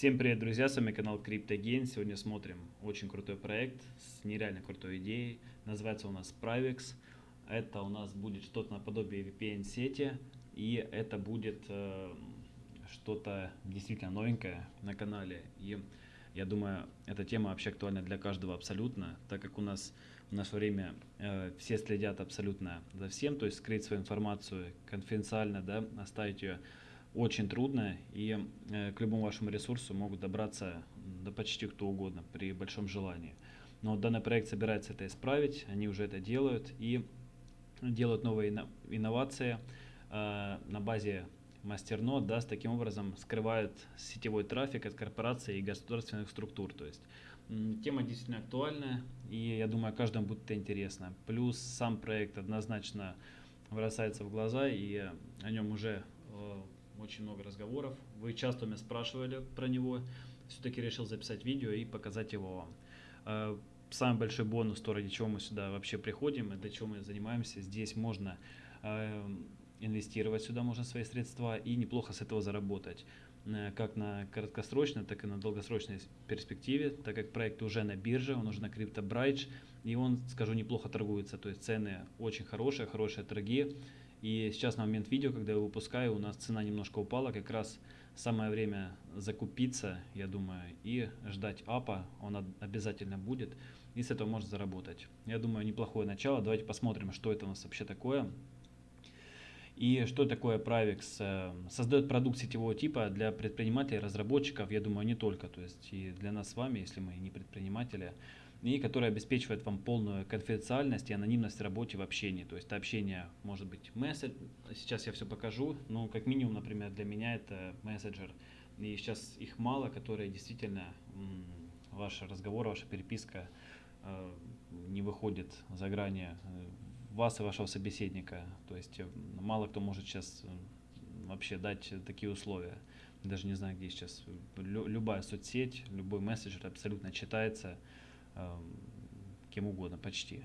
Всем привет, друзья, с вами канал CryptoGain. Сегодня смотрим очень крутой проект с нереально крутой идеей. Называется у нас Pravix. Это у нас будет что-то наподобие VPN-сети. И это будет э, что-то действительно новенькое на канале. И я думаю, эта тема вообще актуальна для каждого абсолютно, так как у нас в наше время э, все следят абсолютно за всем, то есть скрыть свою информацию конфиденциально, да, оставить ее очень трудно, и э, к любому вашему ресурсу могут добраться да почти кто угодно при большом желании. Но данный проект собирается это исправить, они уже это делают и делают новые инновации э, на базе мастернод, да, таким образом скрывают сетевой трафик от корпораций и государственных структур. То есть тема действительно актуальная, и я думаю, каждому будет это интересно. Плюс сам проект однозначно бросается в глаза, и о нем уже э, очень много разговоров. Вы часто меня спрашивали про него. Все-таки решил записать видео и показать его вам. Э, самый большой бонус, то ради чего мы сюда вообще приходим и для чего мы занимаемся. Здесь можно э, инвестировать сюда, можно свои средства и неплохо с этого заработать. Э, как на краткосрочной, так и на долгосрочной перспективе, так как проект уже на бирже, он уже на CryptoBridge, и он, скажу, неплохо торгуется, то есть цены очень хорошие, хорошие торги. И сейчас на момент видео, когда я выпускаю, у нас цена немножко упала, как раз самое время закупиться, я думаю, и ждать апа, он обязательно будет, и с этого можно заработать. Я думаю, неплохое начало, давайте посмотрим, что это у нас вообще такое. И что такое Pravix? Э, создает продукт сетевого типа для предпринимателей, разработчиков, я думаю, не только, то есть и для нас с вами, если мы не предприниматели, и который обеспечивает вам полную конфиденциальность и анонимность в работе в общении. То есть общение может быть месседж, сейчас я все покажу, но как минимум, например, для меня это мессенджер. И сейчас их мало, которые действительно ваш разговор, ваша переписка э, не выходит за грани э, вас и вашего собеседника. То есть э, мало кто может сейчас вообще дать такие условия. Даже не знаю, где сейчас. Любая соцсеть, любой мессенджер абсолютно читается кем угодно почти.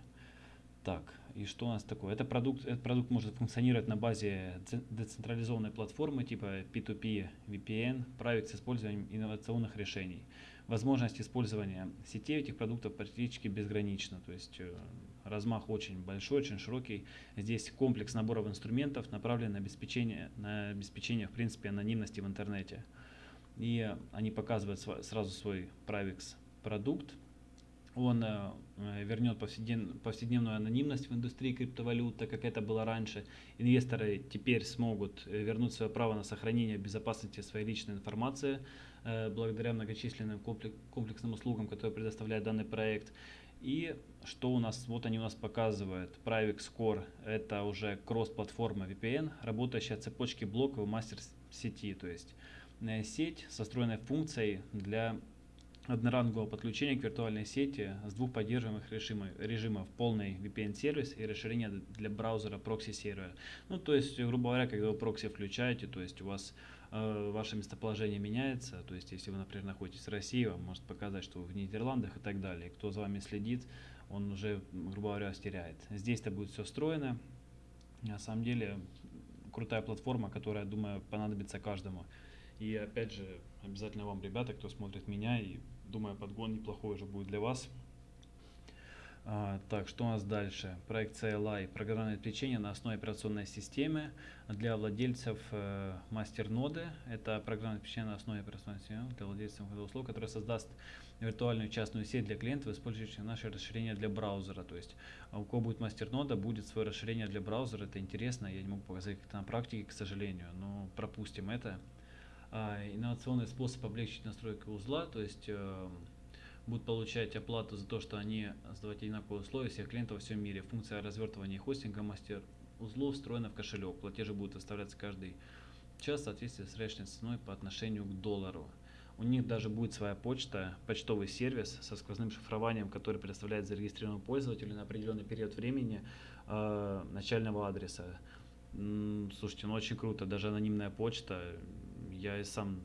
Так, и что у нас такое? Это продукт, этот продукт может функционировать на базе децентрализованной платформы типа P2P VPN, править с использованием инновационных решений. Возможность использования сетей этих продуктов практически безгранична, то есть э, размах очень большой, очень широкий. Здесь комплекс наборов инструментов направлен на обеспечение, на обеспечение в принципе анонимности в интернете. И они показывают сразу свой Pravix продукт, он э, э, вернет повседнев, повседневную анонимность в индустрии криптовалют, так как это было раньше. Инвесторы теперь смогут э, вернуть свое право на сохранение безопасности своей личной информации благодаря многочисленным комплексным услугам, которые предоставляет данный проект. И что у нас, вот они у нас показывают, Private Core, это уже кросс-платформа VPN, работающая цепочки блоков мастер сети, то есть сеть со встроенной функцией для однорангового подключения к виртуальной сети с двух поддерживаемых режимов, режимов полный VPN-сервис и расширение для браузера прокси-сервера. Ну, то есть, грубо говоря, когда вы прокси включаете, то есть у вас э, ваше местоположение меняется, то есть если вы, например, находитесь в России, вам может показать, что вы в Нидерландах и так далее. Кто за вами следит, он уже, грубо говоря, стеряет. Здесь это будет все встроено. На самом деле, крутая платформа, которая, думаю, понадобится каждому. И опять же, обязательно вам, ребята, кто смотрит меня и Думаю, подгон неплохой уже будет для вас. А, так, что у нас дальше? Проект CLI, программное обеспечение на основе операционной системы для владельцев э, мастер-ноды. Это программное обеспечение на основе операционной системы для владельцев услуг, которое создаст виртуальную частную сеть для клиентов, использующих наше расширение для браузера. То есть а у кого будет мастер-нода, будет свое расширение для браузера. Это интересно, я не могу показать как-то на практике, к сожалению, но пропустим это. А, инновационный способ облегчить настройку узла, то есть э, будут получать оплату за то, что они создавать одинаковые условия всех клиентов во всем мире. Функция развертывания хостинга мастер узлов встроена в кошелек. Платежи будут выставляться каждый час в соответствии с рыночной ценой по отношению к доллару. У них даже будет своя почта, почтовый сервис со сквозным шифрованием, который предоставляет зарегистрированному пользователю на определенный период времени э, начального адреса. Слушайте, ну очень круто, даже анонимная почта, я и сам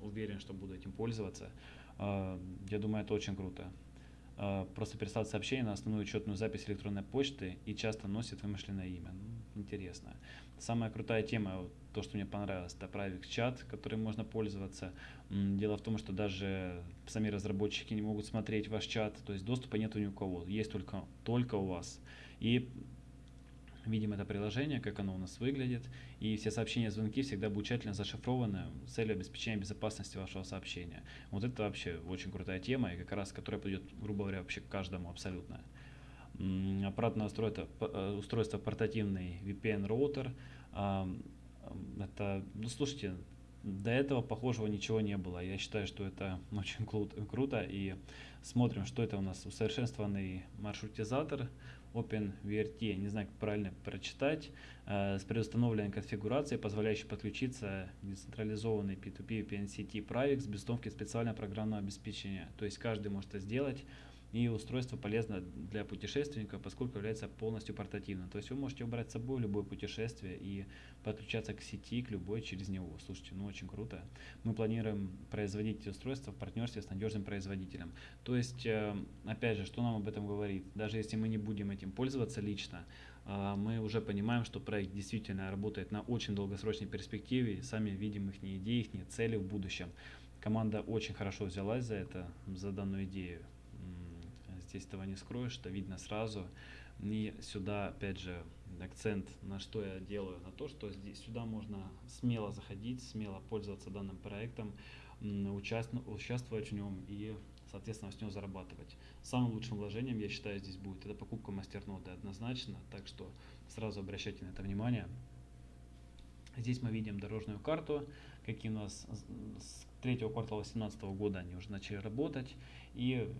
уверен, что буду этим пользоваться. А, я думаю, это очень круто. А, просто переслать сообщение на основную учетную запись электронной почты и часто носит вымышленное имя. Ну, интересно. Самая крутая тема, то, что мне понравилось, это Pravix чат, которым можно пользоваться. Дело в том, что даже сами разработчики не могут смотреть ваш чат, то есть доступа нет ни у кого, есть только, только у вас. И видим это приложение, как оно у нас выглядит, и все сообщения, звонки всегда будут тщательно зашифрованы с целью обеспечения безопасности вашего сообщения. Вот это вообще очень крутая тема, и как раз которая подойдет, грубо говоря, вообще каждому абсолютно. Аппаратное устройство, э, устройство портативный VPN-роутер. Это, ну слушайте, до этого похожего ничего не было. Я считаю, что это очень круто. И смотрим, что это у нас усовершенствованный маршрутизатор OpenVRT, не знаю, как правильно прочитать, э, с предустановленной конфигурацией, позволяющей подключиться к децентрализованной P2P VPN сети Pravix без установки специального программного обеспечения. То есть каждый может это сделать и устройство полезно для путешественника, поскольку является полностью портативным. То есть вы можете убрать с собой в любое путешествие и подключаться к сети, к любой через него. Слушайте, ну очень круто. Мы планируем производить эти устройства в партнерстве с надежным производителем. То есть, э, опять же, что нам об этом говорит? Даже если мы не будем этим пользоваться лично, э, мы уже понимаем, что проект действительно работает на очень долгосрочной перспективе, сами видим их идеи, их цели в будущем. Команда очень хорошо взялась за это, за данную идею здесь этого не скроешь, это видно сразу. И сюда, опять же, акцент на что я делаю, на то, что здесь сюда можно смело заходить, смело пользоваться данным проектом, участвовать в нем и, соответственно, с него зарабатывать. Самым лучшим вложением, я считаю, здесь будет это покупка мастерноды однозначно, так что сразу обращайте на это внимание. Здесь мы видим дорожную карту, какие у нас с третьего квартала 2018 года они уже начали работать. И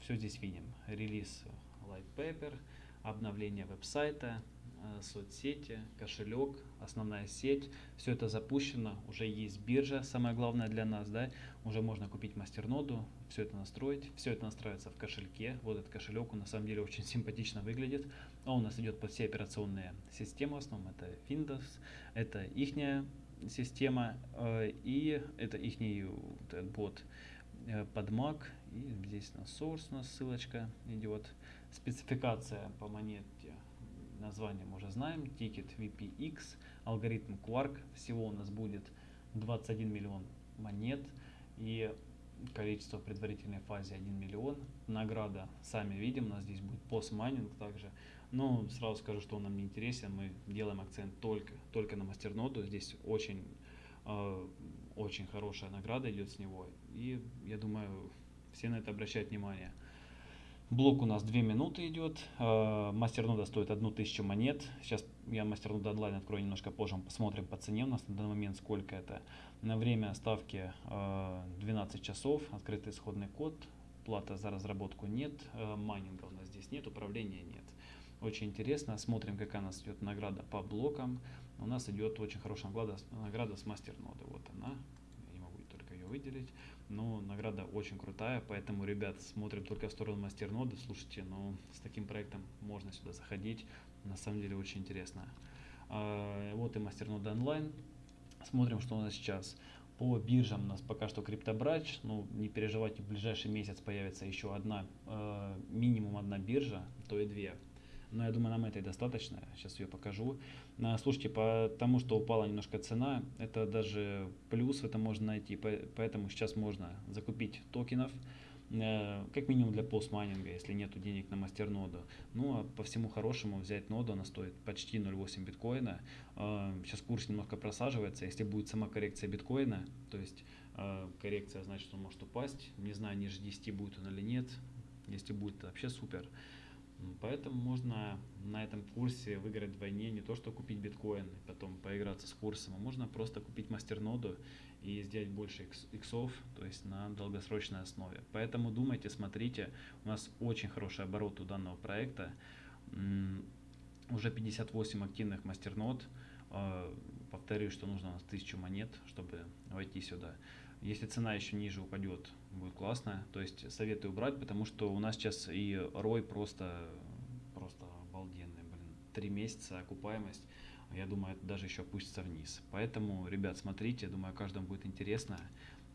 все здесь видим. Релиз Light Paper, обновление веб-сайта, э, соцсети, кошелек, основная сеть. Все это запущено, уже есть биржа, самое главное для нас, да, уже можно купить мастерноду, все это настроить, все это настраивается в кошельке. Вот этот кошелек, он на самом деле очень симпатично выглядит. Он у нас идет под все операционные системы, в основном это Windows, это ихняя система э, и это ихний вот, бот э, под Mac и здесь на source у нас ссылочка идет. Спецификация по монете, название мы уже знаем, тикет VPX, алгоритм Quark. Всего у нас будет 21 миллион монет и количество в предварительной фазе 1 миллион. Награда, сами видим, у нас здесь будет постмайнинг также. Но сразу скажу, что он нам не интересен, мы делаем акцент только, только на мастерноду. Здесь очень, э, очень хорошая награда идет с него. И я думаю, все на это обращают внимание. Блок у нас 2 минуты идет. Э, мастернода стоит 1000 монет. Сейчас я мастернода онлайн открою немножко позже. Посмотрим по цене у нас на данный момент сколько это. На время ставки 12 э, часов. Открытый исходный код. Плата за разработку нет. Э, майнинга у нас здесь нет. Управления нет. Очень интересно. Смотрим, какая у нас идет награда по блокам. У нас идет очень хорошая награда, награда с мастерноды. Вот она. Я не могу только ее выделить. Но награда очень крутая, поэтому, ребят, смотрим только в сторону мастерноды. Слушайте, ну, с таким проектом можно сюда заходить. На самом деле очень интересно. А, вот и мастернода онлайн. Смотрим, что у нас сейчас. По биржам у нас пока что криптобрач. Ну, не переживайте, в ближайший месяц появится еще одна, э, минимум одна биржа, то и две но я думаю, нам этой достаточно. Сейчас ее покажу. А, слушайте, по тому, что упала немножко цена, это даже плюс это можно найти, поэтому сейчас можно закупить токенов, э, как минимум для постмайнинга, если нет денег на мастерноду. Ну, а по всему хорошему взять ноду, она стоит почти 0,8 биткоина. А, сейчас курс немножко просаживается, если будет сама коррекция биткоина, то есть а, коррекция значит, он может упасть, не знаю, ниже 10 будет он или нет, если будет, вообще супер. Поэтому можно на этом курсе выиграть вдвойне, не то что купить биткоин и потом поиграться с курсом, а можно просто купить мастерноду и сделать больше иксов, то есть на долгосрочной основе. Поэтому думайте, смотрите, у нас очень хороший оборот у данного проекта, уже 58 активных мастернод, повторюсь, что нужно у нас 1000 монет, чтобы войти сюда. Если цена еще ниже упадет, будет классно. То есть советую брать, потому что у нас сейчас и рой просто, просто обалденный. Блин, три месяца окупаемость. Я думаю, это даже еще опустится вниз. Поэтому, ребят, смотрите, думаю, каждому будет интересно.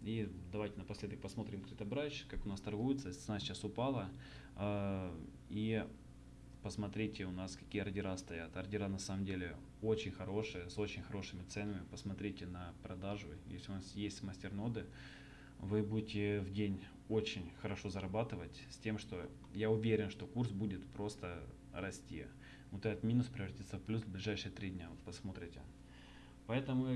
И давайте напоследок посмотрим Критобрач, как у нас торгуется. Цена сейчас упала. А, и посмотрите у нас какие ордера стоят. Ордера на самом деле очень хорошие, с очень хорошими ценами. Посмотрите на продажу. Если у нас есть мастерноды, вы будете в день очень хорошо зарабатывать с тем, что я уверен, что курс будет просто расти. Вот этот минус превратится в плюс в ближайшие три дня. Вот посмотрите. Поэтому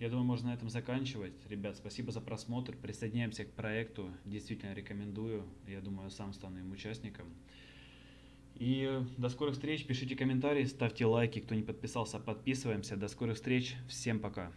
я думаю, можно на этом заканчивать. Ребят, спасибо за просмотр. Присоединяемся к проекту. Действительно рекомендую. Я думаю, сам стану им участником. И до скорых встреч. Пишите комментарии, ставьте лайки. Кто не подписался, подписываемся. До скорых встреч. Всем пока.